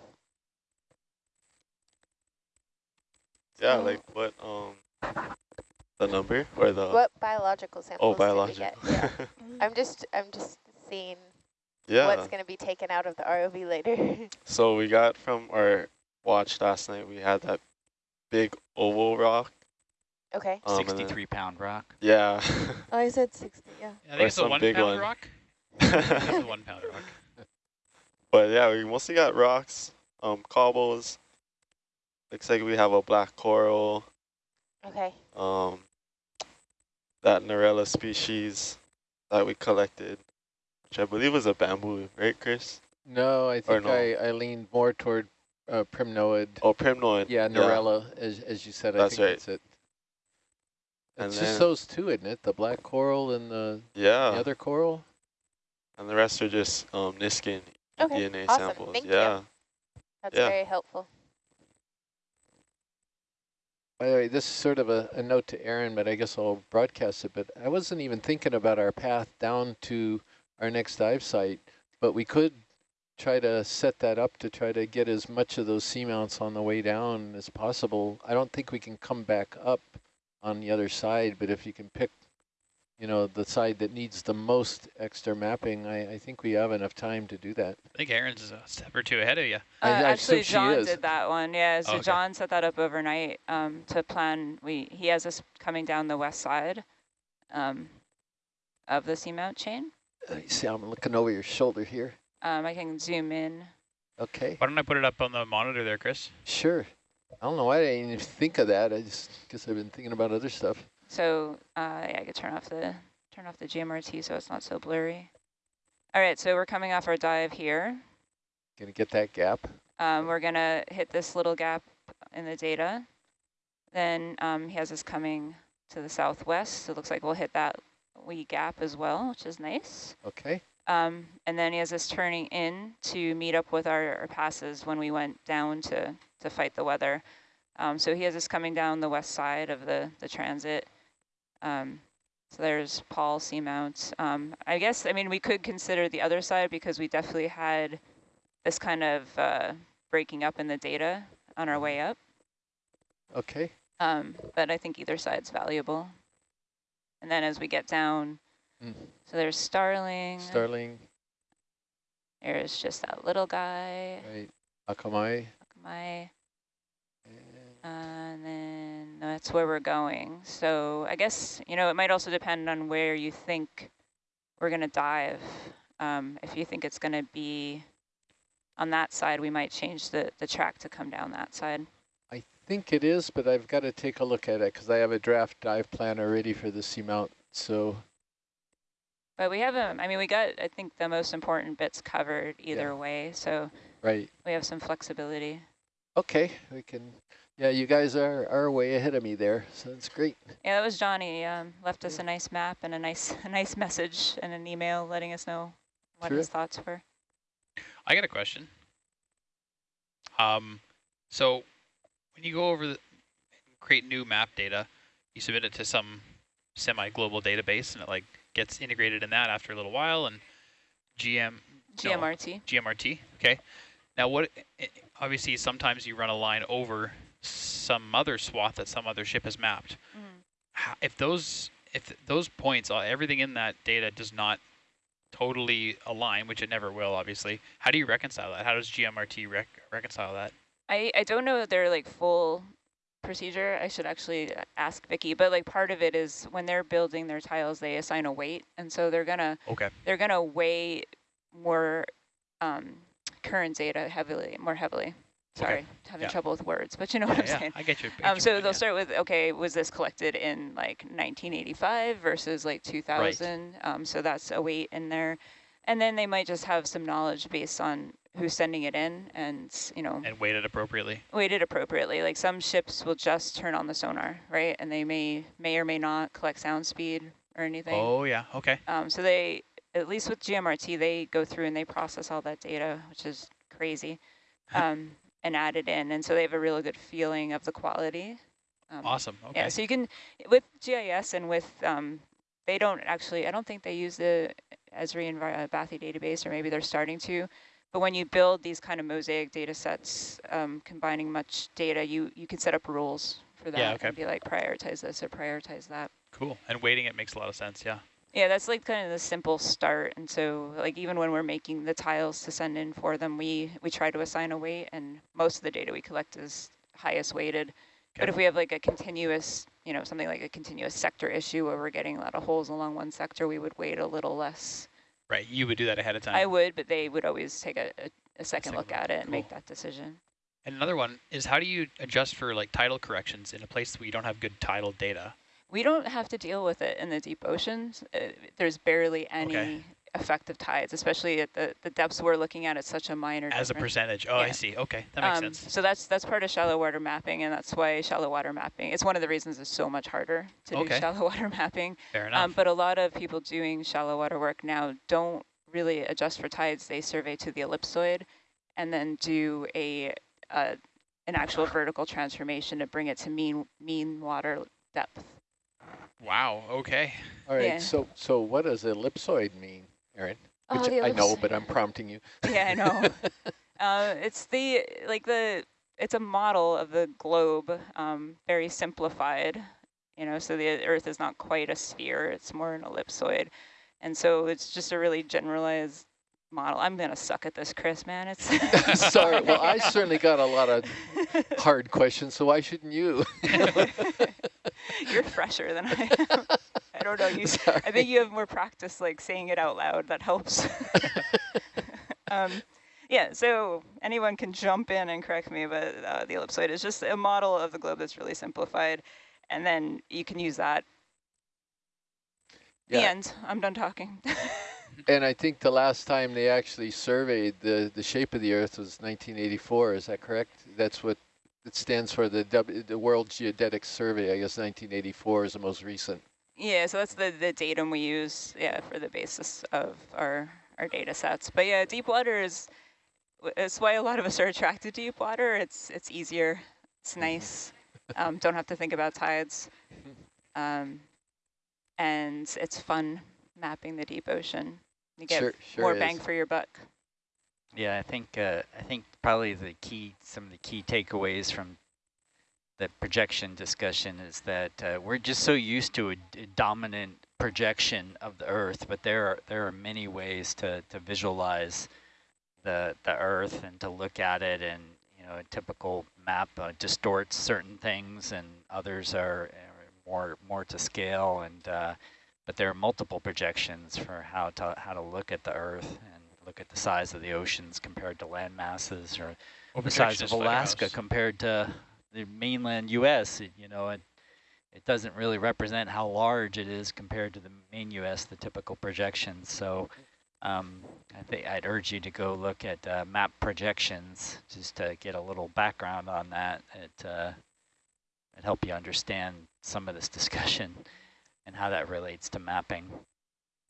Yeah, like what um the number or the what biological samples? Oh, biological. Yeah. I'm just I'm just seeing yeah. what's going to be taken out of the ROV later. so we got from our watch last night, we had that big oval rock. Okay. Um, 63 pound rock. Yeah. oh, I said 60, yeah. I think it's a one pound one. rock. it's a one pound rock. But yeah, we mostly got rocks, um, cobbles. Looks like we have a black coral. Okay. Um, that Narella species that we collected which I believe was a bamboo, right, Chris? No, I think no? I, I leaned more toward uh, primnoid. Oh, primnoid. Yeah, Narella, yeah. As, as you said. That's I think right. That's it. It's just those two, isn't it? The black coral and the, yeah. the other coral? And the rest are just um, Niskin okay. DNA awesome. samples. Thank yeah. You. That's yeah. very helpful. By the way, this is sort of a, a note to Erin, but I guess I'll broadcast it. But I wasn't even thinking about our path down to our next dive site, but we could try to set that up to try to get as much of those seamounts on the way down as possible. I don't think we can come back up on the other side, but if you can pick, you know, the side that needs the most extra mapping, I, I think we have enough time to do that. I think Erin's a step or two ahead of you. Uh, I, I actually, John did that one. Yeah, so oh, okay. John set that up overnight um, to plan. We He has us coming down the west side um, of the seamount chain. Uh, see, I'm looking over your shoulder here. Um, I can zoom in. Okay, Why don't I put it up on the monitor there, Chris? sure. I don't know why I didn't even think of that. I just guess I've been thinking about other stuff. So uh, yeah, I could turn off the turn off the GMRT so it's not so blurry. All right, so we're coming off our dive here. Gonna get that gap. Um, we're gonna hit this little gap in the data. Then um, he has us coming to the southwest. So it looks like we'll hit that wee gap as well, which is nice. Okay, Um, and then he has us turning in to meet up with our, our passes when we went down to, to fight the weather. Um, so he has us coming down the west side of the, the transit. Um, so there's Paul Seamount. Um, I guess, I mean, we could consider the other side because we definitely had this kind of uh, breaking up in the data on our way up. okay. Um, but I think either side's valuable. And then as we get down, Mm. so there's Starling. Starling, There's just that little guy, right, Akamai. and- and then that's where we're going. So I guess, you know, it might also depend on where you think we're going to dive. Um, if you think it's going to be on that side, we might change the, the track to come down that side. I think it is, but I've got to take a look at it because I have a draft dive plan already for the seamount. So But we haven't, I mean, we got, I think, the most important bits covered either Yeah. way. So right, we have some flexibility. okay, we can. Yeah, you guys are are way ahead of me there, so that's great. Yeah, that was Johnny. Um, left us a nice map and a nice a nice message and an email letting us know what his thoughts were. I got a question. Um, so when you go over the create new map data, you submit it to some semi-global database, and it like gets integrated in that after a little while, and GM no, GMRT. GMRT. Okay. Now, what? Obviously, sometimes you run a line over some other swath that some other ship has mapped. Ho- If those if those points, uh, everything in that data does not totally align, which it never will, obviously. How do you reconcile that? How does GMRT rec reconcile that? I, I don't know their like full procedure. I should actually ask Vicky, but like part of it is when they're building their tiles, they assign a weight, and so they're gonna Okay. they're gonna weigh more um, current data heavily, more heavily. Sorry, having Yeah. trouble with words, but you know what I'm yeah, saying. I get you. Um, so they'll yeah. start with, okay, was this collected in like 1985 versus like 2000? Um, so that's a weight in there. And then they might just have some knowledge based on who's sending it in and, you know, and weighted appropriately. weighted appropriately. Like some ships will just turn on the sonar, right? And they may may or may not collect sound speed or anything. Oh yeah. Okay. Um, so they, at least with GMRT, they go through and they process all that data, which is crazy, um, and add it in. And so they have a really good feeling of the quality. Um, Awesome. Okay. yeah, so you can, with GIS and with, um, they don't actually, I don't think they use the Esri and Bathy database, or maybe they're starting to. But when you build these kind of mosaic data sets, um, combining much data, you, you can set up rules for that Yeah, okay. and be like, prioritize this or prioritize that. cool. And weighting it makes a lot of sense. Yeah. Yeah, that's like kind of the simple start. And so like even when we're making the tiles to send in for them, we, we try to assign a weight and most of the data we collect is highest weighted. But if we have like a continuous, you know, something like a continuous sector issue where we're getting a lot of holes along one sector, we would weight a little less. Right. You would do that ahead of time. I would, but they would always take a, a, a second second look at it and make that decision. And another one is how do you adjust for like tidal corrections in a place where you don't have good tidal data? We don't have to deal with it in the deep oceans. Uh, there's barely any Okay. Effective tides, especially at the, the depths we're looking at. It's such a minor As a percentage. Oh, I see. Okay. That makes Um, sense. So that's that's part of shallow water mapping, and that's why shallow water mapping. It's one of the reasons it's so much harder to Okay. do shallow water mapping. Fair enough. Um, but a lot of people doing shallow water work now don't really adjust for tides. They survey to the ellipsoid, and then do a uh, an actual vertical transformation to bring it to mean mean water depth. wow. Okay. All right, Yeah. so so what does ellipsoid mean, Erin? Oh, Which I know, but I'm prompting you. Yeah, I know. uh, it's the like the it's a model of the globe, um, very simplified. You know, so the Earth is not quite a sphere; it's more an ellipsoid, and so it's just a really generalized model. I'm gonna suck at this, Chris. Man, it's Sorry. Well, I certainly got a lot of hard questions, so why shouldn't you? You're fresher than I am. I don't know. You, I think you have more practice, like saying it out loud. That helps. um, yeah, so anyone can jump in and correct me, but uh, the ellipsoid is just a model of the globe that's really simplified. And then you can use that. The end. I'm done talking. And I think the last time they actually surveyed the, the shape of the Earth was 1984, is that correct? That's what it stands for, the, w, the World Geodetic Survey, I guess 1984 is the most recent. Yeah, so that's the, the datum we use, yeah, for the basis of our, our data sets. But yeah, deep water is, it's why a lot of us are attracted to deep water. It's, it's easier, it's nice, um, don't have to think about tides. Um, and it's fun mapping the deep ocean. You get Sure, sure more is. bang for your buck. Yeah, I think uh, I think probably the key, some of the key takeaways from the projection discussion is that uh, we're just so used to a dominant projection of the Earth, but there are there are many ways to to visualize the the Earth and to look at it, and you know, a typical map uh, distorts certain things, and others are, more more to scale, and uh, but there are multiple projections for how to how to look at the Earth and look at the size of the oceans compared to land masses or the size of Alaska compared to the mainland U.S. It, you know, it, it doesn't really represent how large it is compared to the main U.S., the typical projections. So um, I think I'd urge you to go look at uh, map projections just to get a little background on that. It, uh, it help you understand some of this discussion and how that relates to mapping.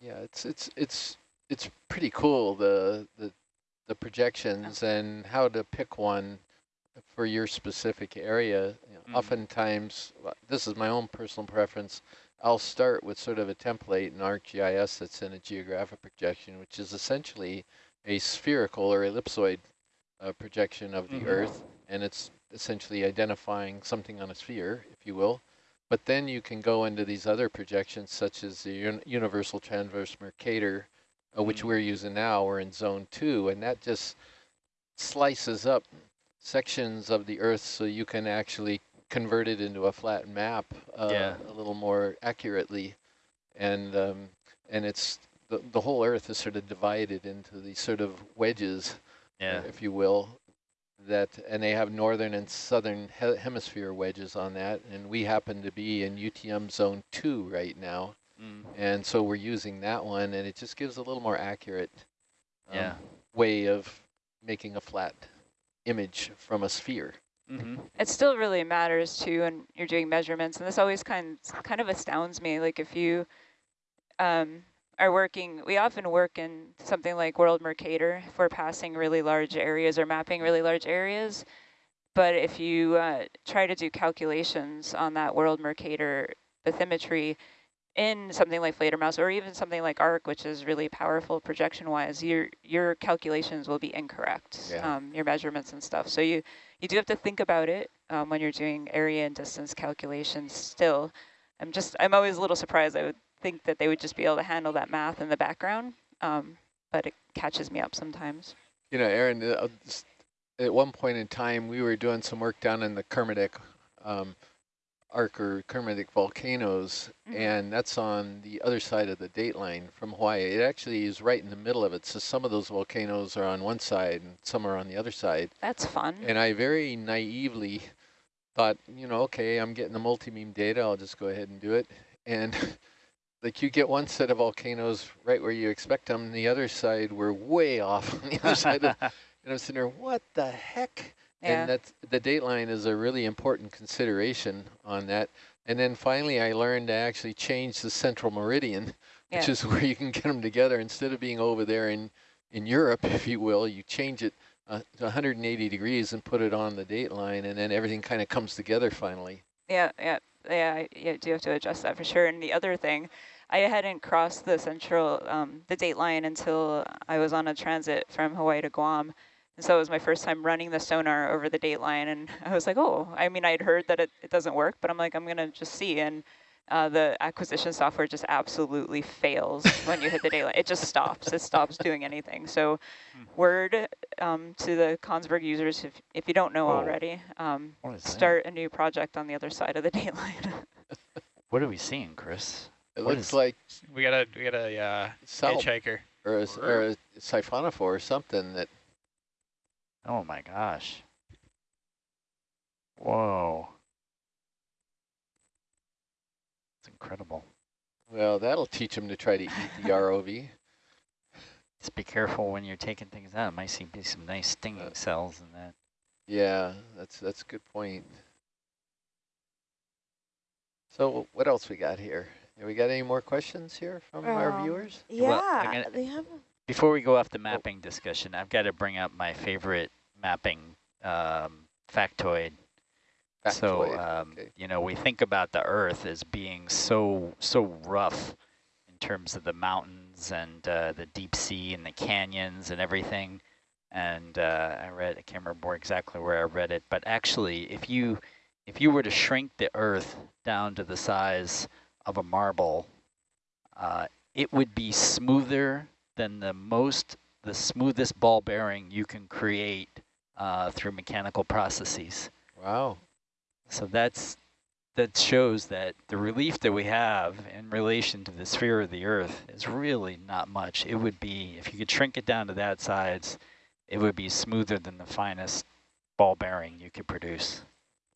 Yeah, it's it's it's it's pretty cool the the the projections and how to pick one for your specific area. You know, Mhm. Oftentimes, this is my own personal preference. I'll start with sort of a template in ArcGIS that's in a geographic projection, which is essentially a spherical or ellipsoid uh, projection of the Mhm. Earth, and it's essentially identifying something on a sphere, if you will. But then you can go into these other projections, such as the un Universal Transverse Mercator, uh, which Mm. we're using now. We're in Zone 2, and that just slices up sections of the Earth so you can actually convert it into a flat map uh, Yeah. a little more accurately. And um, and it's the, the whole Earth is sort of divided into these sort of wedges, Yeah. if you will, that and they have northern and southern he hemisphere wedges on that and we happen to be in UTM zone 2 right now Mm. and so we're using that one and it just gives a little more accurate um, Yeah. way of making a flat image from a sphere. Mm -hmm. It still really matters too when you're doing measurements, and this always kind kind of astounds me. Like if you um, are working, we often work in something like World Mercator if we're passing really large areas or mapping really large areas. But if you uh, try to do calculations on that World Mercator bathymetry in something like Fledermaus or even something like ARC, which is really powerful projection-wise, your your calculations will be incorrect, Yeah. um, your measurements and stuff. So you you do have to think about it um, when you're doing area and distance calculations. Still, I'm just I'm always a little surprised. I would think that they would just be able to handle that math in the background, um, but it catches me up sometimes. You know, Erin, uh, at one point in time, we were doing some work down in the Kermadec um, arc or Kermadec volcanoes, Mhm. and that's on the other side of the date line from Hawaii. It actually is right in the middle of it, so some of those volcanoes are on one side and some are on the other side. That's fun. And I very naively thought, you know, okay, I'm getting the multi-beam data, I'll just go ahead and do it. And like you get one set of volcanoes right where you expect them, and the other side we're way off on the other side. Of, and I'm sitting there, what the heck? Yeah. And that's, the date line is a really important consideration on that. And then finally I learned to actually change the central meridian, which Yeah. is where you can get them together. Instead of being over there in, in Europe, if you will, you change it uh, to 180 degrees and put it on the date line, and then everything kind of comes together finally. Yeah, yeah, yeah. You do have to adjust that for sure. And the other thing, I hadn't crossed the central, um, the date line until I was on a transit from Hawaii to Guam. And so it was my first time running the sonar over the dateline. And I was like, oh, I mean, I'd heard that it, it doesn't work, but I'm like, I'm going to just see. And uh, the acquisition software just absolutely fails when you hit the date line. It just stops. It stops doing anything. So word um, to the Kongsberg users, if, if you don't know Oh. already, um, What is that? start a new project on the other side of the date line. What are we seeing, Chris? It What looks like We got a we got a uh, salt. hitchhiker. or a, or a siphonophore or something that. Oh my gosh. Whoa. It's incredible. Well, that'll teach them to try to eat the ROV. Just be careful when you're taking things out. It might seem to be some nice stinging uh, cells in that. Yeah, that's that's a good point. So what else we got here? Have we got any more questions here from um, our viewers? Yeah, well, gonna, they have. Before we go off the mapping oh. discussion, I've got to bring up my favorite mapping um, factoid. factoid. So, um, okay. you know, we think about the Earth as being so so rough in terms of the mountains and uh, the deep sea and the canyons and everything. And uh, I read, I can't remember exactly where I read it, but actually, if you if you were to shrink the Earth down to the size of a marble, uh, it would be smoother than the most, the smoothest ball bearing you can create uh, through mechanical processes. Wow. So that's that shows that the relief that we have in relation to the sphere of the Earth is really not much. It would be, if you could shrink it down to that size, it would be smoother than the finest ball bearing you could produce.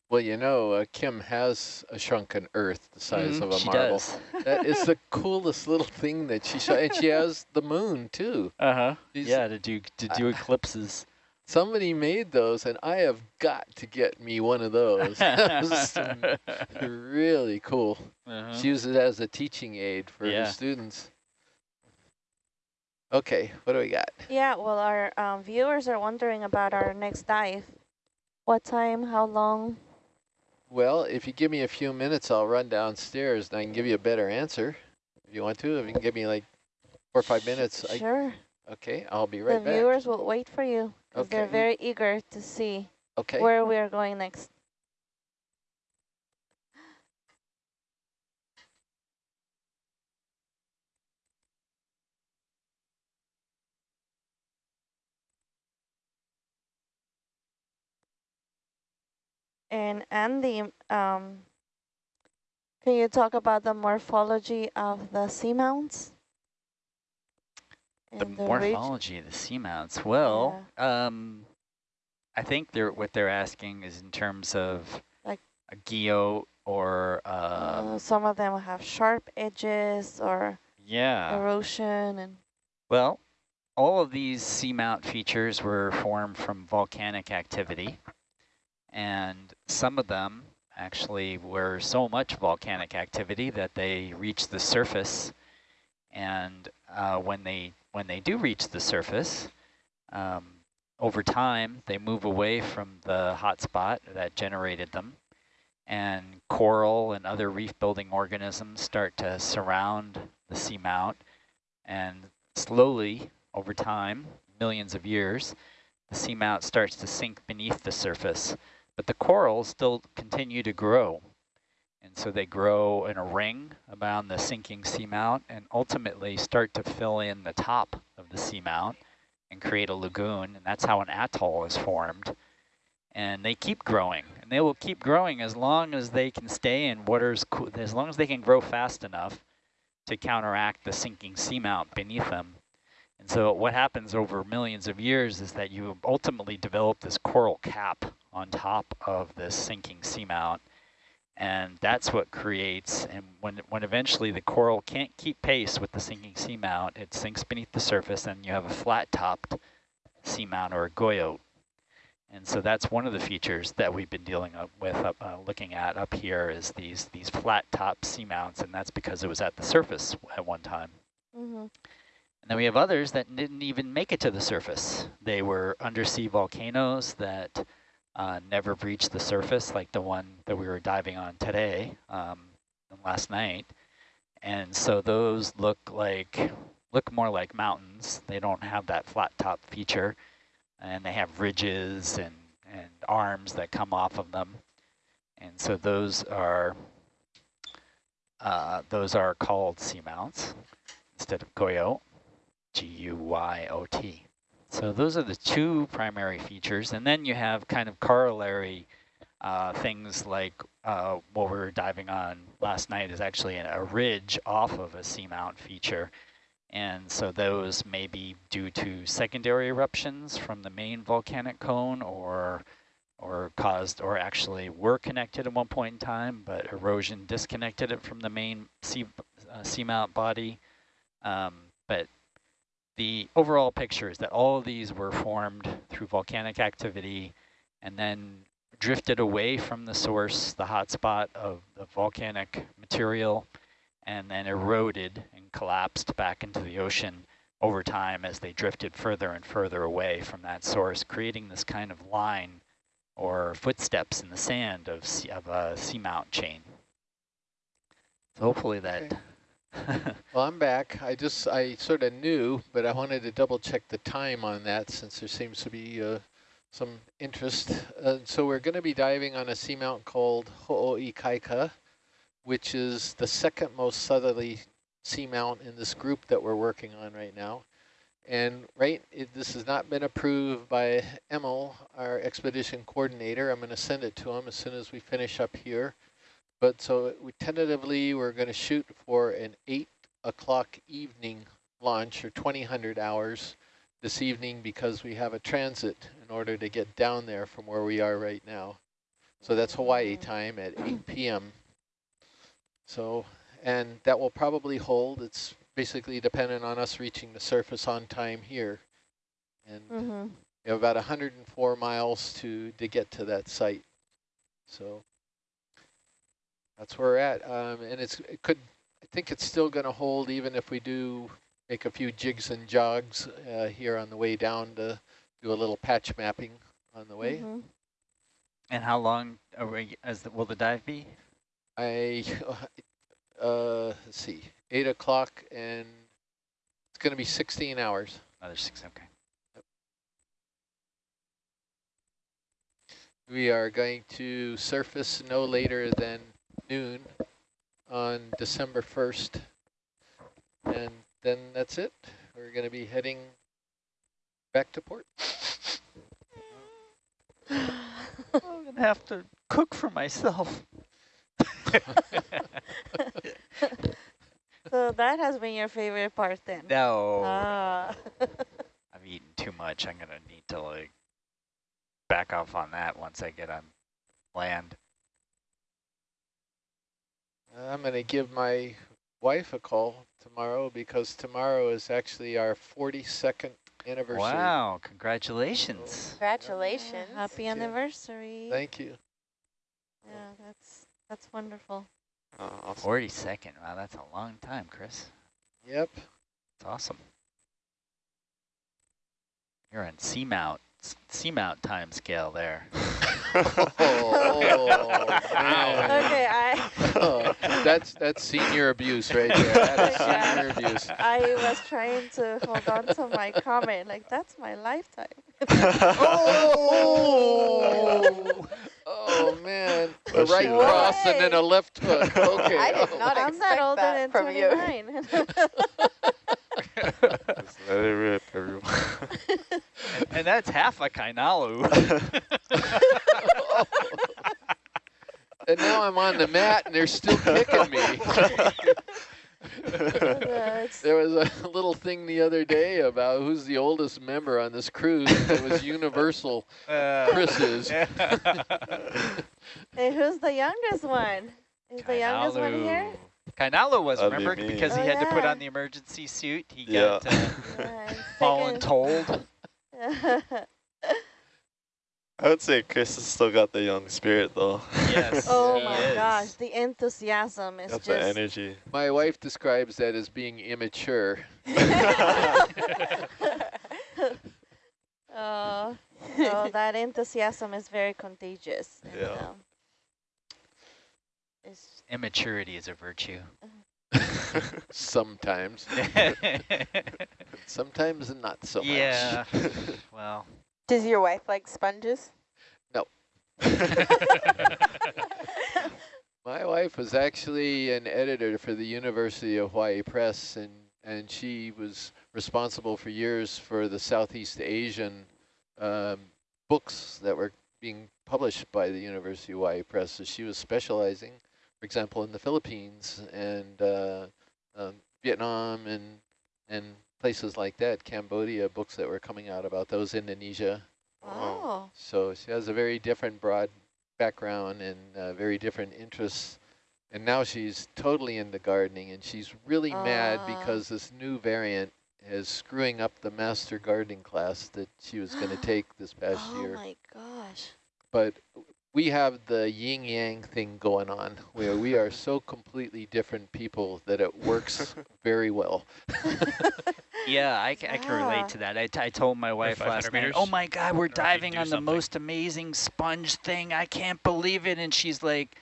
Well, you know, uh, Kim has a shrunken Earth the size mm, of a marble. that is the coolest little thing that she shot, and she has the moon too. Uh huh. yeah, to do to do uh, eclipses. Somebody made those, and I have got to get me one of those. really cool. Uh -huh. She uses it as a teaching aid for yeah. her students. Okay, what do we got? Yeah, well, our um, viewers are wondering about our next dive. What time, how long? Well, if you give me a few minutes, I'll run downstairs and I can give you a better answer. If you want to, if you can give me like four or five minutes. Sure. I, okay, I'll be right the back. The viewers will wait for you because okay. they're very eager to see okay. where we are going next. And Andy, um, can you talk about the morphology of the seamounts? The, the morphology of the seamounts. Well, yeah. um, I think they're what they're asking is in terms of like a guyot or um, uh, some of them have sharp edges or yeah erosion and well all of these seamount features were formed from volcanic activity and some of them actually were so much volcanic activity that they reached the surface. And uh, when they when they do reach the surface, um, over time they move away from the hotspot that generated them, and coral and other reef-building organisms start to surround the seamount, and slowly over time, millions of years, the seamount starts to sink beneath the surface. But the corals still continue to grow. And so they grow in a ring around the sinking seamount and ultimately start to fill in the top of the seamount and create a lagoon. And that's how an atoll is formed. And they keep growing. And they will keep growing as long as they can stay in waters, as long as they can grow fast enough to counteract the sinking seamount beneath them. And so what happens over millions of years is that you ultimately develop this coral cap on top of this sinking seamount. And that's what creates, and when, when eventually the coral can't keep pace with the sinking seamount, it sinks beneath the surface and you have a flat-topped seamount or a guyot. And so that's one of the features that we've been dealing with, uh, looking at up here is these, these flat-top seamounts, and that's because it was at the surface at one time. Mm -hmm. And then we have others that didn't even make it to the surface. They were undersea volcanoes that uh, never breached the surface like the one that we were diving on today, um, last night. And so those look like, look more like mountains. They don't have that flat top feature and they have ridges and, and arms that come off of them. And so those are, uh, those are called seamounts instead of guyot, G-U-Y-O-T. So those are the two primary features. And then you have kind of corollary uh, things like uh, what we were diving on last night is actually a ridge off of a seamount feature. And so those may be due to secondary eruptions from the main volcanic cone or or caused or actually were connected at one point in time, but erosion disconnected it from the main sea, uh, seamount body. Um, but the overall picture is that all of these were formed through volcanic activity and then drifted away from the source, the hotspot of the volcanic material, and then eroded and collapsed back into the ocean over time as they drifted further and further away from that source, creating this kind of line or footsteps in the sand of, of a seamount chain. So hopefully that... well, I'm back. I just, I sort of knew, but I wanted to double check the time on that since there seems to be uh, some interest. Uh, so we're going to be diving on a seamount called Ho'oikaika, which is the second most southerly seamount in this group that we're working on right now. And right, it, this has not been approved by Emil, our expedition coordinator. I'm going to send it to him as soon as we finish up here. But so we tentatively, we're going to shoot for an 8 o'clock evening launch or 2000 hours this evening because we have a transit in order to get down there from where we are right now. So that's Hawaii time at 8 p.m. So, and that will probably hold. It's basically dependent on us reaching the surface on time here. And mm -hmm. we have about 104 miles to, to get to that site. So that's where we're at. Um, and it's it could, I think it's still going to hold even if we do make a few jigs and jogs uh, here on the way down to do a little patch mapping on the way. Mm -hmm. And how long are we, as the, will the dive be? I, uh, let's see, 8 o'clock and it's going to be 16 hours. Another six, okay. We are going to surface no later than noon on December 1st. And then that's it. We're going to be heading back to port. I'm going to have to cook for myself. so that has been your favorite part then? No. Ah. I've eaten too much. I'm going to need to like back off on that once I get on land. I'm going to give my wife a call tomorrow because tomorrow is actually our 42nd anniversary. Wow, congratulations. Congratulations. Yeah, happy Thank anniversary. You. Thank you. Yeah, that's that's wonderful. Uh, awesome. 42nd, wow, that's a long time, Chris. Yep. It's awesome. You're on seamount, seamount time scale there. oh, okay, I. oh, that's that's senior abuse right there. That is senior abuse. I was trying to hold on to my comment, like that's my lifetime. oh, oh man, a right what? cross and then a left hook. Okay, I did not I'm expect not older that than from 29. Just let it rip, everyone. and, and that's half a kainalu. and now I'm on the mat and they're still kicking me. there was a little thing the other day about who's the oldest member on this cruise. It was Universal. Uh, Chris is. hey, who's the youngest one? Is Kainalu. the youngest one here? Kainalu was, That'd remember? Be because he oh, had yeah. to put on the emergency suit. He yeah. got uh, yeah, voluntold. I would say Chris has still got the young spirit, though. Yes. oh my is. gosh, the enthusiasm is got just. the energy. My wife describes that as being immature. oh, oh, that enthusiasm is very contagious. And, yeah. Um, Immaturity is a virtue. Sometimes. Sometimes not so yeah. much. Yeah. well. Does your wife like sponges? No. My wife was actually an editor for the University of Hawaii Press, and, and she was responsible for years for the Southeast Asian um, books that were being published by the University of Hawaii Press. So she was specializing, for example, in the Philippines and uh, um, Vietnam and and places like that, Cambodia, books that were coming out about those, Indonesia. Oh. So she has a very different broad background and uh, very different interests. And now she's totally into gardening and she's really mad Ah. because this new variant is screwing up the master gardening class that she was going to take this past oh year. Oh my gosh. But we have the yin yang thing going on where we are so completely different people that it works very well. Yeah, I, ca- I can relate to that. I, t I told my wife 500 last night, meters? oh my God, we're Or if you diving do on the something. most amazing sponge thing. I can't believe it. And she's like,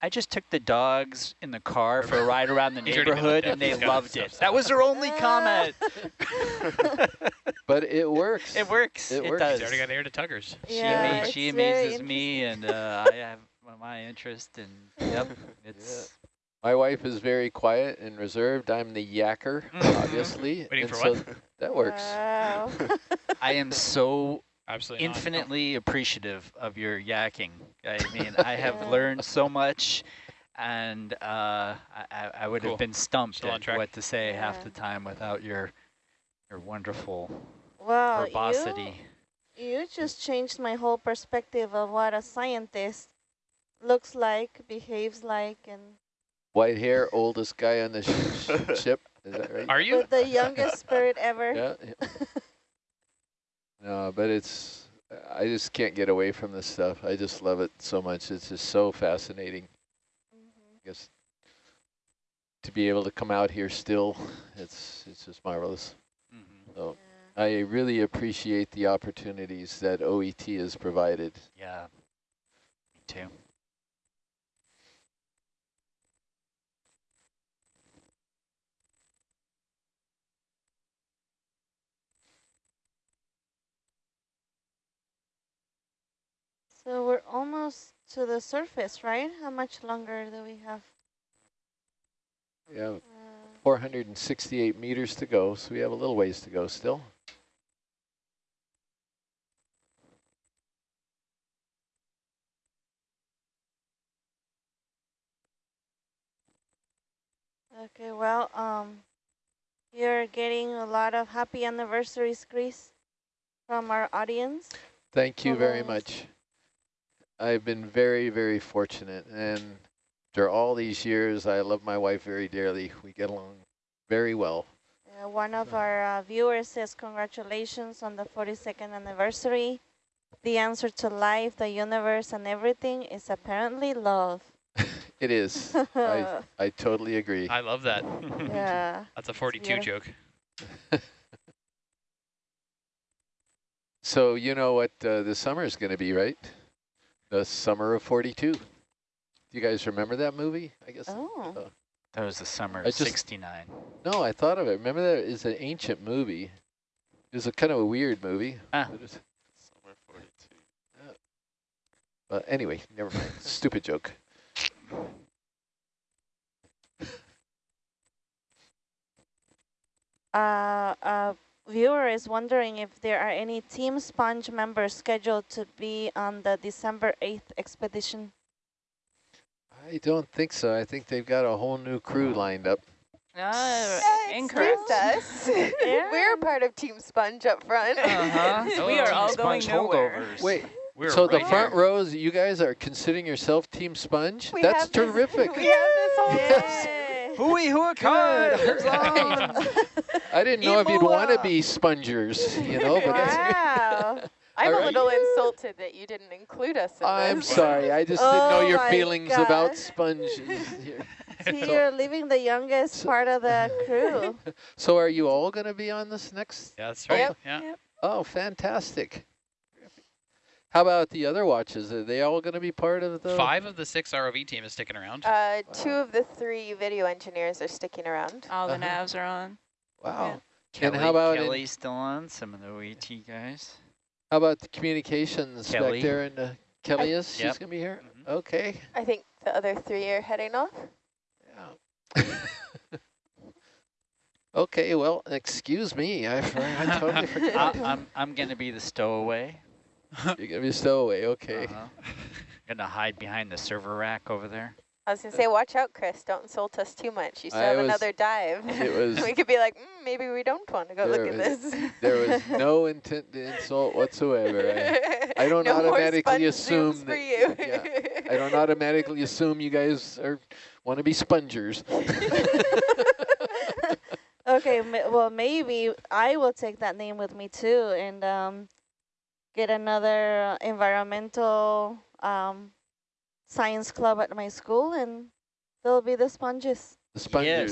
I just took the dogs in the car for a ride around the He's already been neighborhood and they Depth. He's got loved it. That was their only comment. But it works. it works. It It, works. does. He's already got air to tuggers. She, Yeah, ama- she amazes me and uh, I have my interest and yep, it's My wife is very quiet and reserved. I'm the yacker, Mhm. obviously. Waiting and for so what? That works. Wow. I am so Absolutely not. infinitely appreciative of your yakking. I mean, I have learned so much, and uh, I, I- I would Cool. have been stumped Still at what to say half the time without your your wonderful Well, you, verbosity. you just changed my whole perspective of what a scientist looks like, behaves like, and White hair, oldest guy on the sh sh ship. Is that right? Are you? with the youngest spirit ever. Yeah. yeah. no, but it's, I just can't get away from this stuff. I just love it so much. It's just so fascinating. Mhm. I guess to be able to come out here still, it's, it's just marvelous. Mhm. So Yeah. I really appreciate the opportunities that OET has provided. Yeah, me too. So we're almost to the surface, right? How much longer do we have? We have Uh, 468 meters to go, so we have a little ways to go still. okay, well, um, you're getting a lot of happy anniversaries, Chris, from our audience. Thank you very much. I've been very, very fortunate, and after all these years, I love my wife very dearly. We get along very well. Uh, one of our uh, viewers says congratulations on the 42nd anniversary. The answer to life, the universe, and everything is apparently love. It is. I, I totally agree. I love that. yeah. That's a 42 beautiful. joke. So you know what uh, the summer is going to be, right? The summer of 42. Do you guys remember that movie? I guess. Oh. uh, That was the summer of 69. no, I thought of it. Remember that is an ancient movie. It was a kind of a weird movie. Ah. But Summer 42. But anyway, never mind. Stupid joke. Uh, a viewer is wondering if there are any Team Sponge members scheduled to be on the December 8th expedition. I don't think so. I think they've got a whole new crew lined up. Uh, incorrect. excuse us. Yeah. We're part of Team Sponge up front. Uh-huh. we are all going Sponge nowhere. holdovers. Wait, We're so the front here. rows, you guys are considering yourself Team Sponge? We That's have this- terrific. we have this whole Yay. Hooey hooah Good. card. I didn't know if you'd want to be spongers, you know, but that's, wow. I'm a Alright. little insulted that you didn't include us in I'm this. sorry. I just didn't know Oh your my feelings about sponges. See, So- you're leaving the youngest So- part of the crew. So are you all going to be on this next? Yeah, that's right. Yep. Yeah. Oh, fantastic. How about the other watches? Are they all going to be part of the? Five of the six ROV team is sticking around. Uh, two of the three video engineers are sticking around. All the Uh-huh. navs are on. Wow. Kelly, And how about in- Kelly still on? Some of the OET guys. How about the communications Kelly. back there? And uh, Kelly is. She's going to be here. Mhm. Okay. I think the other three are heading off. Yeah. okay. Well, excuse me. I, I totally I, forgot. I'm I'm gonna be the stowaway. You're going to be stowaway. Okay. Uh-huh. Gonna hide behind the server rack over there. I was going to say, watch out, Chris. Don't insult us too much. You still I have was- another dive. it was- we could be like, mm, maybe we don't want to go There look at this. There was no intent to insult whatsoever. I, I don't no more automatically sponge assume zooms that- for you. yeah, I don't automatically assume you guys are want to be spongers. Okay, ma- well, maybe I will take that name with me too and um, get another environmental um, science club at my school and they'll be the sponges. The spongers.